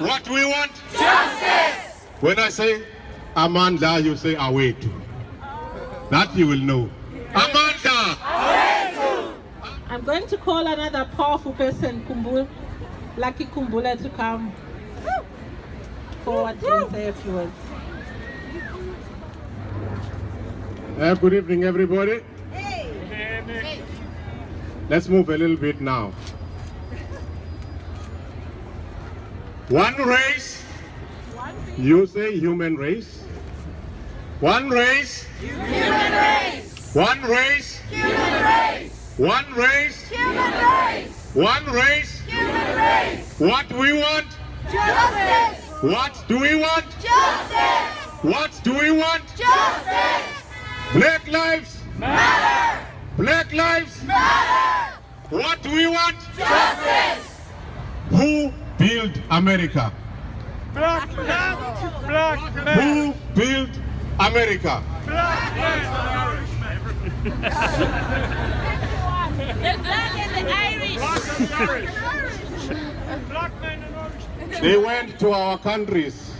more. What we want? Justice. When I say Amandla, you say Awethu. That you will know. Amandla! I'm going to call another powerful person, Kumbul, Lucky Kumbula, to come forward and say a few words. Uh, good evening, everybody. Hey. Let's move a little bit now. One race. One You say human race. One race. Human race. One race. Human race. One race. Human race. One race. Human race. What we want? Justice. What do we want? Justice. What do we want? Justice. Black lives. Matter. Black lives. Matter. What do we want? Justice. Who built America? Black man, black man, Who built America? black man. The black and the Irish. Black man and Irish. They went to our countries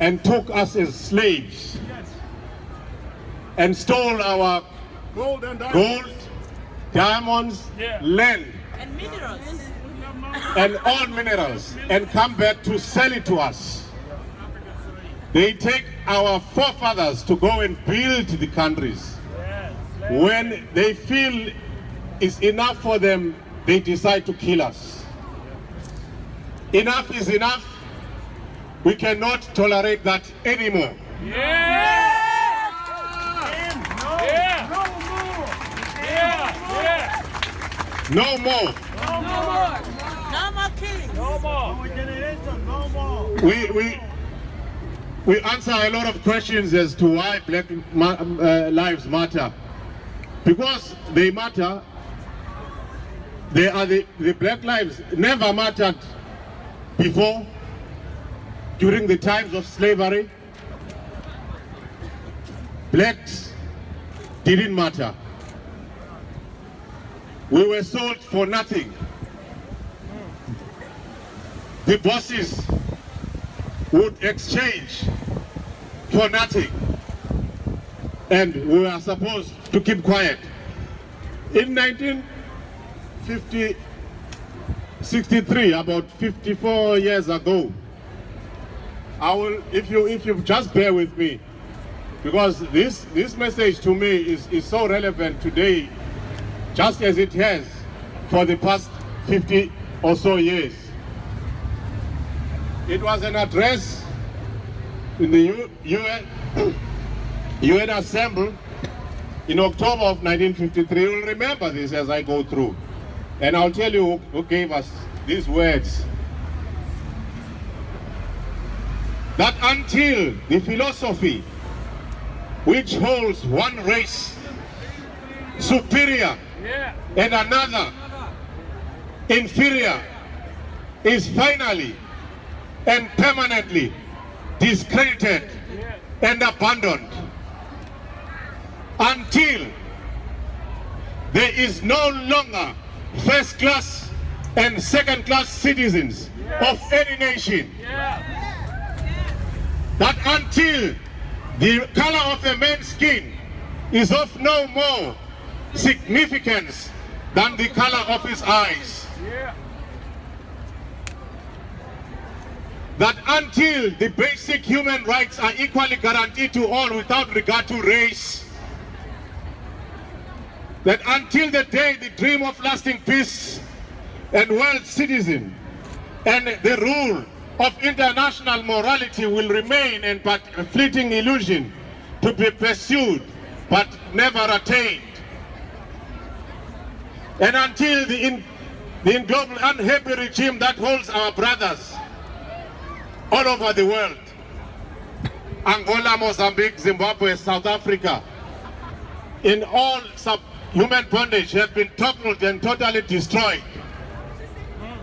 and took us as slaves and stole our Gold and diamond. gold, diamonds, Yeah. land, And minerals. And all minerals and come back to sell it to us. They take our forefathers to go and build the countries. When they feel it's enough for them, they decide to kill us. Enough is enough. We cannot tolerate that anymore. Yeah! No more. No more! No more killing. No more! No more! We, we, we answer a lot of questions as to why black uh, lives matter. Because they matter, they are the, the black lives never mattered before, during the times of slavery. Blacks didn't matter. We were sold for nothing. The bosses would exchange for nothing. And we were supposed to keep quiet. In 1950, 63, about 54 years ago, I will, if you, if you just bear with me, because this, this message to me is, is so relevant today, just as it has for the past 50 or so years. It was an address in the U- UN, UN Assembly in October of 1953. You'll remember this as I go through. And I'll tell you who- who gave us these words. That until the philosophy which holds one race superior and another inferior is finally and permanently discredited and abandoned until there is no longer first class and second class citizens of any nation Yeah! that until the color of a man's skin is of no more significance than the color of his eyes. Yeah! That until the basic human rights are equally guaranteed to all without regard to race. That until the day the dream of lasting peace and world citizen and the rule of international morality will remain and but a fleeting illusion to be pursued but never attained. And until the, in, the global unhappy regime that holds our brothers all over the world, Angola, Mozambique, Zimbabwe, South Africa, in all human bondage have been toppled and totally destroyed.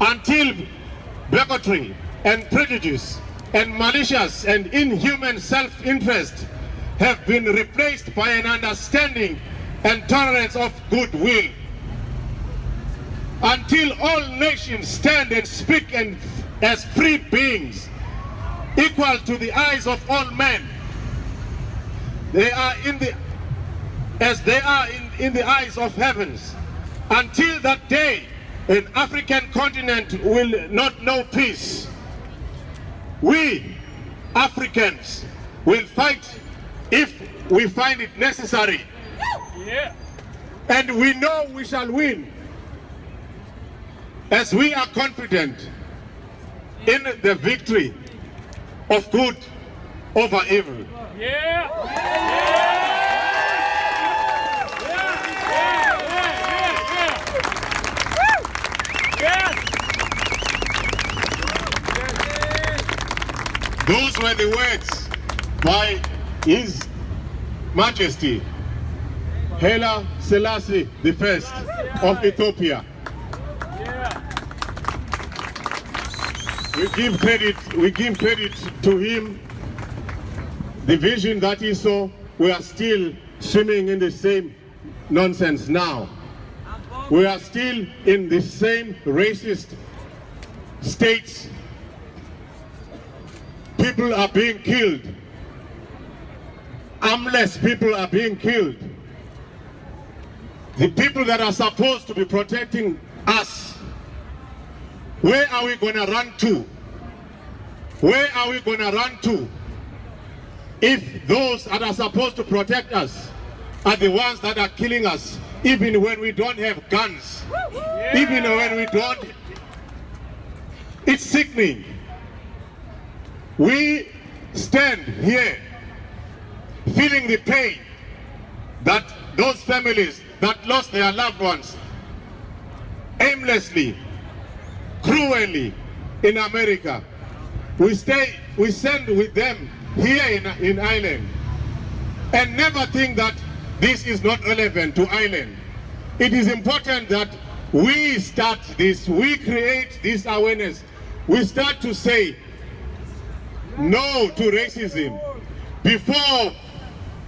Until bigotry and prejudice and malicious and inhuman self-interest have been replaced by an understanding and tolerance of goodwill. Until all nations stand and speak and as free beings, equal to the eyes of all men. They are in the, as they are in, in the eyes of heavens. Until that day, an African continent will not know peace. We, Africans, will fight if we find it necessary. Yeah. And we know we shall win. As we are confident in the victory of good over evil. Yeah. Yeah. Yeah. Those were the words by His Majesty Haile Selassie I of Ethiopia. We give credit, we give credit to him. The vision that he saw, we are still swimming in the same nonsense now. We are still in the same racist states. People are being killed. Armless people are being killed. The people that are supposed to be protecting us where are we going to run to? Where are we going to run to if those that are supposed to protect us are the ones that are killing us even when we don't have guns, even when we don't? It's sickening. We stand here feeling the pain that those families that lost their loved ones aimlessly cruelly in America. We stay, we send with them here in, in Ireland and never think that this is not relevant to Ireland. It is important that we start this, we create this awareness. We start to say no to racism before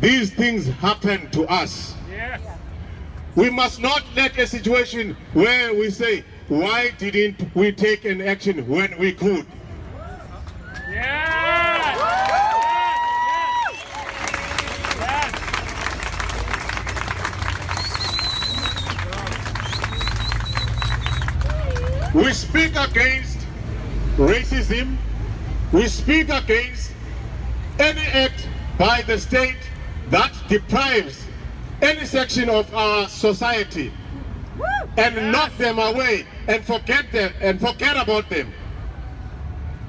these things happen to us. Yes. We must not let a situation where we say, why didn't we take an action when we could? Yes. Yes. We speak against racism. We speak against any act by the state that deprives any section of our society and knock them away and forget them and forget about them.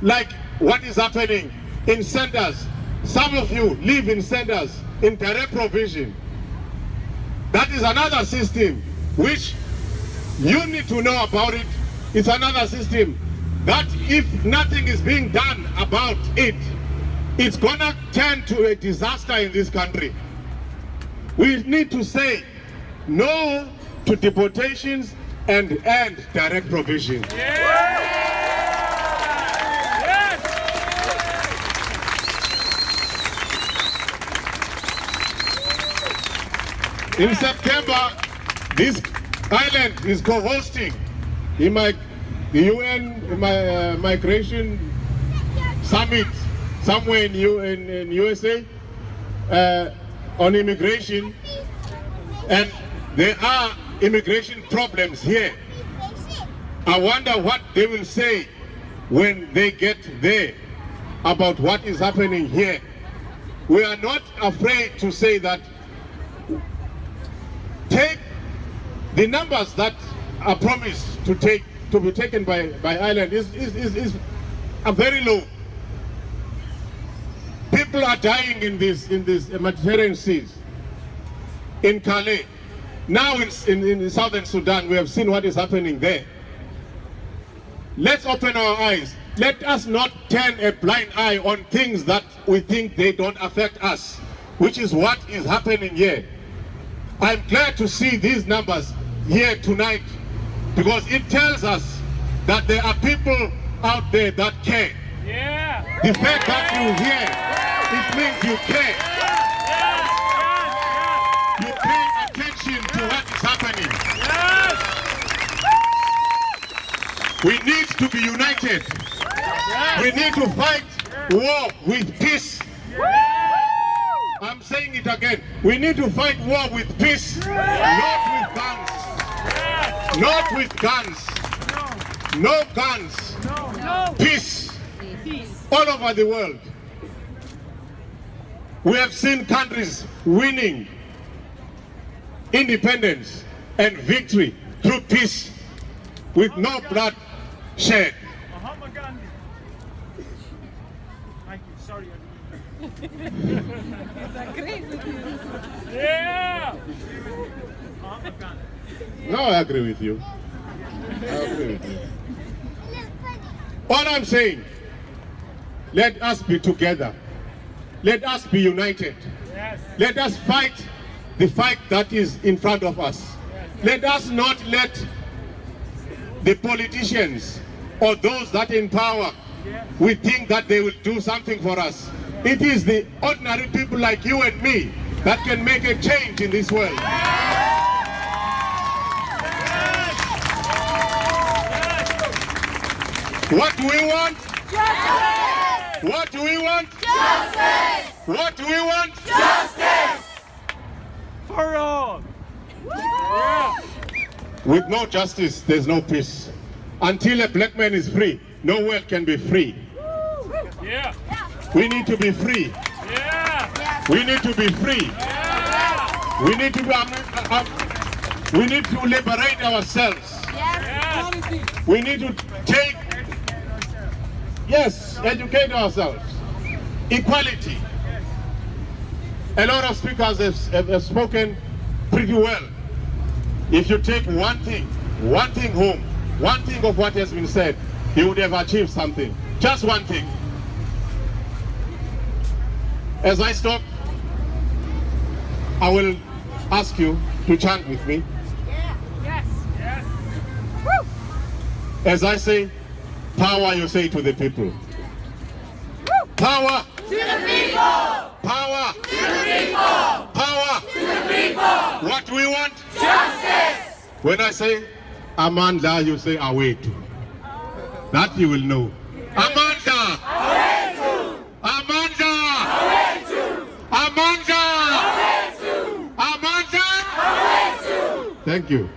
Like what is happening in centers. Some of you live in centers in direct provision. That is another system which you need to know about it. It's another system that if nothing is being done about it, it's gonna turn to a disaster in this country. We need to say no to deportations and end direct provision. Yes. In September, this island is co-hosting in my the UN my, uh, migration summit somewhere in, U, in, in USA uh, on immigration and there are immigration problems here. I wonder what they will say when they get there about what is happening here. We are not afraid to say that take the numbers that are promised to take to be taken by, by Ireland is, is, is, is are very low. People are dying in these in these Mediterranean seas. In Calais. Now in, in, in southern Sudan, we have seen what is happening there. Let's open our eyes. Let us not turn a blind eye on things that we think they don't affect us, which is what is happening here. I'm glad to see these numbers here tonight because it tells us that there are people out there that care. Yeah. The fact that you here, it means you care. We need to be united. We need to fight war with peace. I'm saying it again. We need to fight war with peace, not with guns. Not with guns. No guns. Peace all over the world. We have seen countries winning independence and victory through peace with no blood shed. Mahatma Gandhi. Thank you. Sorry. Agree with you. Yeah. Mahatma Gandhi. No, I agree with you. I agree with you. All I'm saying, let us be together. Let us be united. Yes. Let us fight the fight that is in front of us. Yes. Let us not let the politicians or those that in power, we think that they will do something for us. It is the ordinary people like you and me that can make a change in this world. What do we want? Justice! What do we want? Justice! What do we want? Justice! For all. Yeah. With no justice, there's no peace. Until a black man is free, no world can be free. Yeah. We need to be free. Yeah. We need to be free. Yeah. We need to be, um, uh, we need to liberate ourselves. Yes. We need to take, yes, educate ourselves. Equality. A lot of speakers have, have, have spoken pretty well. If you take one thing, one thing home, one thing of what has been said, he would have achieved something. Just one thing. As I stop, I will ask you to chant with me. Yes. As I say, power you say to the people. Power. To the people! Power. To the people! Power. To the people! What do we want? Justice! When I say Amandla, you say Awethu. That you will know. Amandla. Amandla. Amandla. Amandla. Thank you.